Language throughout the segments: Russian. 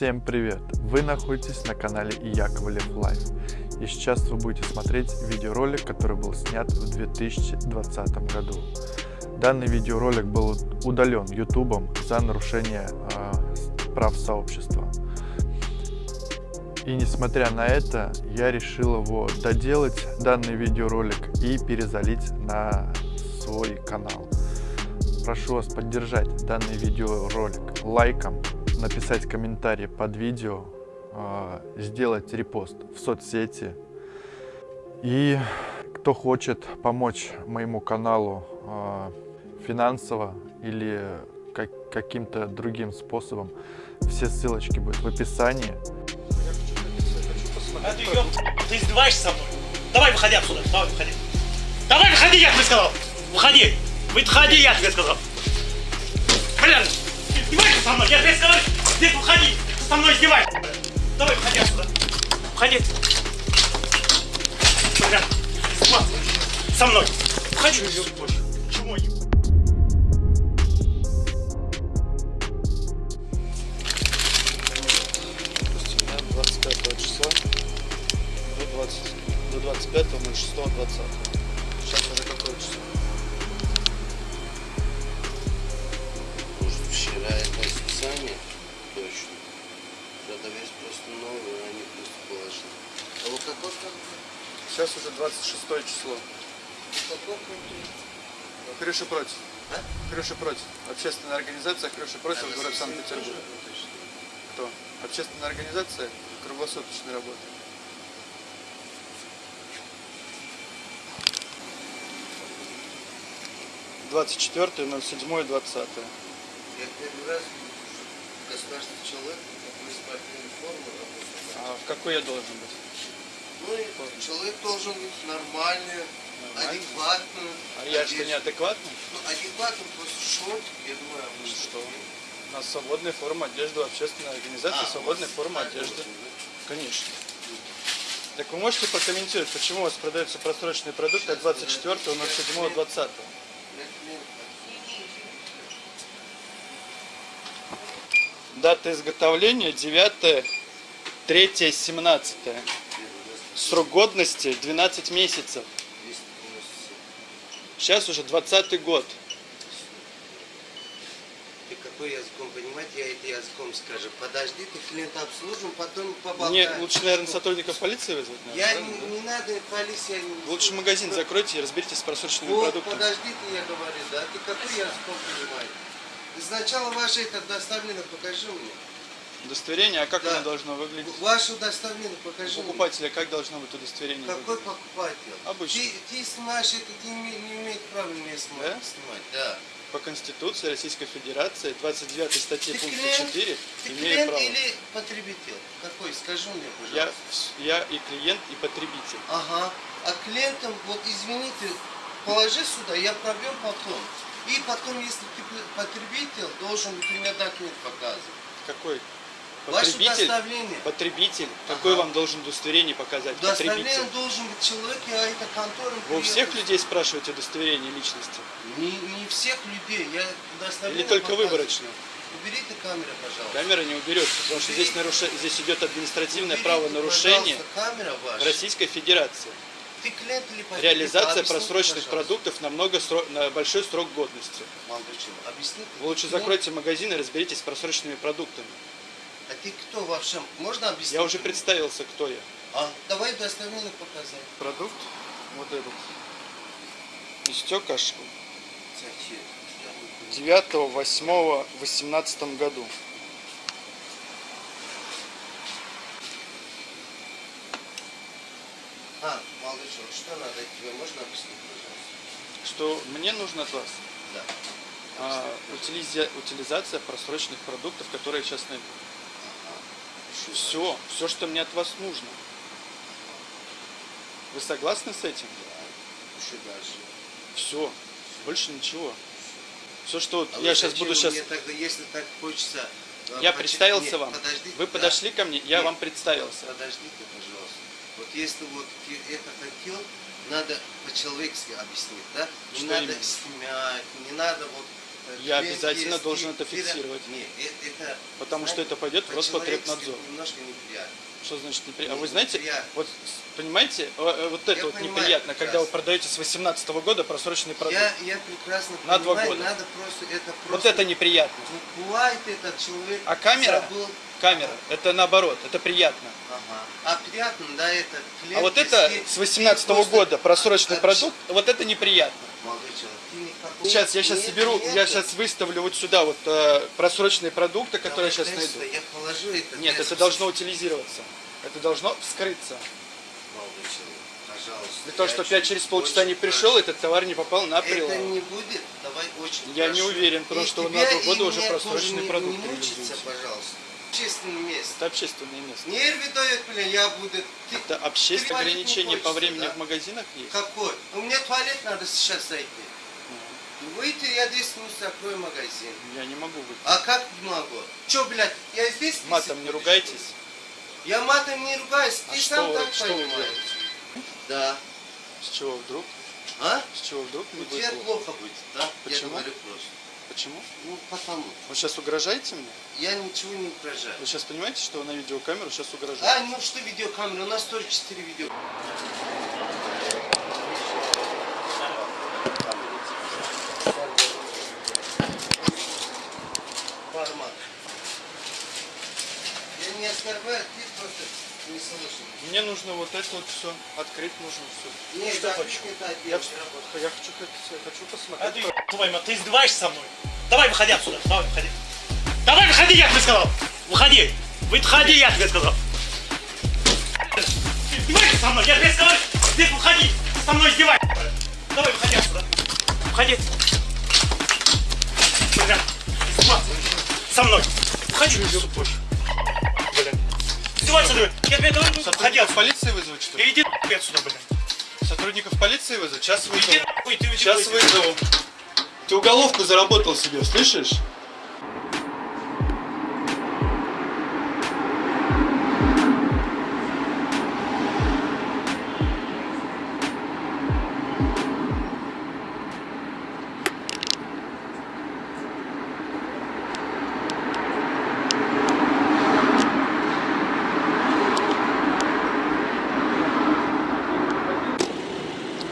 Всем привет! Вы находитесь на канале Яковлев Life. И сейчас вы будете смотреть видеоролик, который был снят в 2020 году. Данный видеоролик был удален YouTube за нарушение э, прав сообщества. И несмотря на это, я решил его доделать, данный видеоролик, и перезалить на свой канал. Прошу вас поддержать данный видеоролик лайком, написать комментарий под видео, а, сделать репост в соцсети. И кто хочет помочь моему каналу а, финансово или каким-то другим способом, все ссылочки будут в описании. А ты, ты издеваешься со мной? Давай выходи отсюда, давай выходи. Давай выходи, я тебе сказал! Выходи! Выходи, я тебе сказал! Блин! Издеваешься со мной? Я тебе сказал! Здесь выходи! Со мной издеваешься! Давай выходи отсюда! Блин! Со мной! Выходи! Чего? 25 числа до 20 до 25 06 20 26 число? Крыши против А? Крыши против. Общественная организация Крыши против город Санкт-Петербург кто? Общественная организация круглосуточной работы. 24 07 20 Я первый раз государственный человек такой спортивной формы работает. а в какой я должен быть человек должен быть нормальный, Нормальный? адекватный. а я что одет. неадекватный Ну, адекватный просто шортик, я думаю, а вы что? у нас свободная форма одежды у общественной организации А, свободная форма одежды конечно так вы можете прокомментировать, почему у вас продаются просроченные продукты от 24 07 20 Для клиента. Дата изготовления 9 3 17 Срок годности 12 месяцев. 297. Сейчас уже 20 год. Ты какой языком понимать, я это языком скажу. Подожди, ты клиента обслужим, потом поболтаем. Мне лучше, наверное, сотрудников полиции вызвать. Я наверное, не, не надо, полиция не... да? Лучше магазин закройте и разберитесь с просроченными Вот, продуктами. подожди ты, я говорю, да? Ты какой языком понимаешь? Сначала ваше это доставление покажи мне. Удостоверение, а как Да. оно должно выглядеть? Ваше удостоверение У покажи мне. покупателя как должно быть удостоверение Какой выглядеть? покупатель? Обычный. Ты, ты снимаешь это, ты не, не имеет права меня снимать. Да? снимать. Да. По Конституции Российской Федерации, 29 статье Ты пункта клиент? 4, Ты имею клиент право. или потребитель? Какой? Скажи мне, Я, пожалуйста. вс- я и клиент, и потребитель. Ага. А клиентам, вот извините, положи сюда, я пробью потом. И потом, если ты потребитель, должен у меня документ показывать. Какой? Потребитель? Потребитель. Ага. вам должен удостоверение показать? Удостоверение должен быть человек, а это контора. Вы у всех людей спрашиваете удостоверение личности? Не, не всех людей. Я удостоверение Или только показываю. выборочно? Уберите камеру, пожалуйста. Камера не уберется, потому что здесь, наруше... здесь идет административное Уберите, правонарушение. Российской Федерации. Ты клиент или потребитель? Реализация Объясните, просроченных пожалуйста. продуктов на, много сро- на большой срок годности. Молодой человек, объясните. Вы лучше Клиент- закройте магазин и разберитесь с просроченными продуктами. А ты кто вообще? Можно объяснить? Я уже представился, кто я. А, давай удостоверение показать. Продукт вот этот. Истек аж Зачем? 9 8 18 году. А, человек, что надо тебе? Можно объяснить, пожалуйста? Что мне нужно от вас? Да. А, утилизя- утилизация просроченных продуктов, которые сейчас найду. Все, все, что мне от вас нужно. Вы согласны с этим? Еще дальше. Все, больше ничего. Все, что А я сейчас буду сейчас... Тогда, если так хочется... э, Я почи- представился Нет, вам. подождите, Вы да. подошли ко мне, я Нет, вам представился. Подождите, пожалуйста. Вот если вот это хотел, надо по-человечески объяснить, да? Не Что надо именно? снимать, не надо вот Я обязательно есть, должен это фиксировать. Не, это, Потому что это пойдет в Роспотребнадзор. Немножко неприятно. Что значит неприятно? А вы знаете, неприятно. вот понимаете, э, э, вот это Я вот понимаю неприятно, когда вы продаете с 18 года просроченный продукт. Я, я прекрасно На два понимаю, года. надо просто это просто... Вот это неприятно. Ну, Бывает этот человек А камера? забыл. Камера, это наоборот, это приятно. Ага. А приятно, да, это клиент, А вот это с ты 18 просто года просроченный общ- продукт, вот это неприятно. Молодой человек, Сейчас я сейчас соберу, я сейчас выставлю вот сюда вот э, просроченные продукты, которые я сейчас найду. Я положу это. Нет, это должно утилизироваться. Это должно вскрыться. Молодой человек, пожалуйста. Для того, чтобы я через полчаса не пришел, прошу. этот товар не попал на Это прилавок. не будет, давай очень Я прошу. не уверен, потому И что на два года уже просроченный тоже не- продукт Не мучиться, пожалуйста. Общественное место. Это общественное место. Нервы дает, блин, я буду... Ты, Это общественное ограничение по хочется, времени да? в магазинах есть. Какой? У меня туалет надо сейчас зайти. Выйти, я 10 минут закрою магазин. Я не могу выйти. А как могу? Че, блядь, я здесь... Матом не ругайтесь. Я матом не ругаюсь, А ты что сам так что понимаешь. Да. С чего вдруг? А? С чего вдруг не У будет тебя плохо? плохо будет, да? Я Почему? говорю просто. Почему? Ну, потому. Вы сейчас угрожаете мне? Я ничего не угрожаю. Вы сейчас понимаете, что на видеокамеру сейчас угрожаете? А, ну что видеокамера? У нас тоже 4 видео. Я не оскорбляю, ты просто не слышишь. Мне нужно вот это вот все. Открыть нужно все. Нет, Что я хочешь? хочу это Я, я хочу, я хочу А посмотреть. ты, твою мать, ты издеваешься со мной? Давай выходи отсюда, давай выходи. Давай выходи, я тебе сказал. Выходи. Выходи, я тебе сказал. Ты издеваешься со мной? Я тебе сказал, здесь выходи. Ты со мной издеваешься. Давай выходи отсюда. Выходи. Со мной. Выходи. Блин. Издевайся, блин. Я тебе говорю, выходи Сотрудников полиции вызвать, что ли? Иди нахуй отсюда, блин. Сотрудников полиции вызвать? Сейчас Иди вызову. нахуй, ты Сейчас вызову. Ты уголовку заработал себе, слышишь?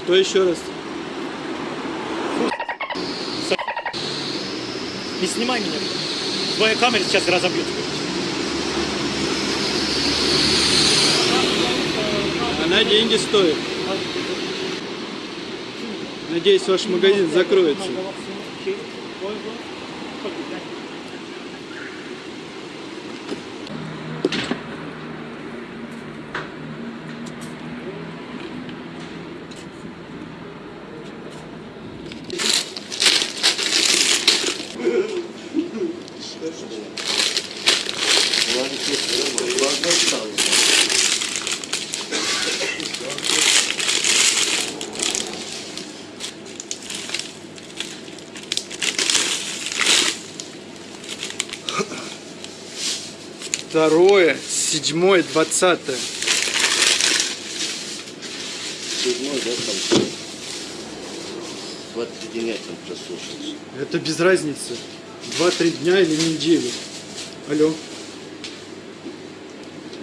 Кто еще раз? Не снимай меня. Твоя камера сейчас разобьет. Она деньги стоит. Надеюсь, ваш магазин закроется. Второе, седьмое, двадцатое. Седьмой, да, там? 23 дня там прослушался. Это без разницы. Два-три дня или неделю. Алло.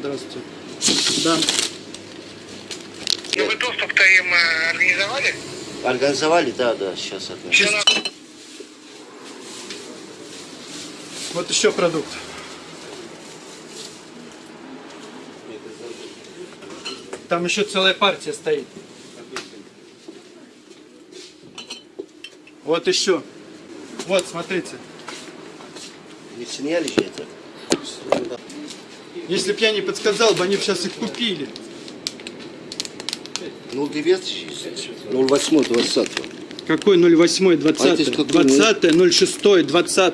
Здравствуйте. Да. Ну вы доступ-то им э, организовали? Организовали, да, да, сейчас это. На- Вот еще продукт. Там еще целая партия стоит. Вот еще. Вот, смотрите. Не сняли же это? Если б я не подсказал бы, они бы сейчас их купили. Ну, 9 08 20 Какой 08, А это 20, какой 20, 06, 20,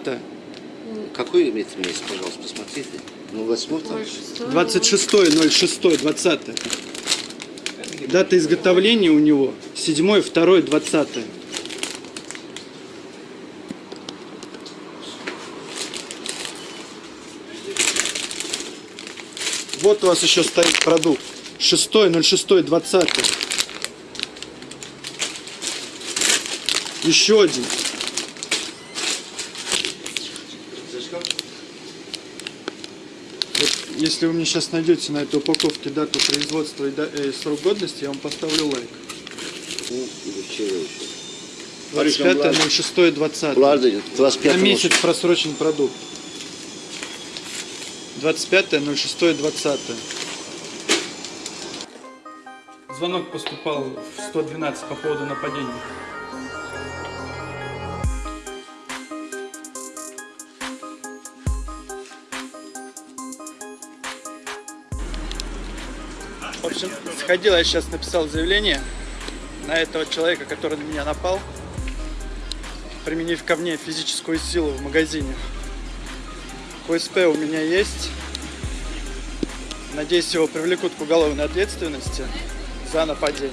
Какой имеется месяц, пожалуйста, посмотрите. Ну, 8 там? 26, 06, 20. Дата изготовления у него 7, 2, 20. Вот у вас еще стоит продукт. 6.06.20. Еще один. Вот, если вы мне сейчас найдете на этой упаковке дату производства и, да, и срок годности, я вам поставлю лайк. 25.06.20. На месяц просрочен продукт. 25.06.20. Звонок поступал в 112 по поводу нападения. В общем, сходил, я сейчас написал заявление на этого человека, который на меня напал, применив ко мне физическую силу в магазине. КСП у меня есть. Надеюсь, его привлекут к уголовной ответственности за нападение.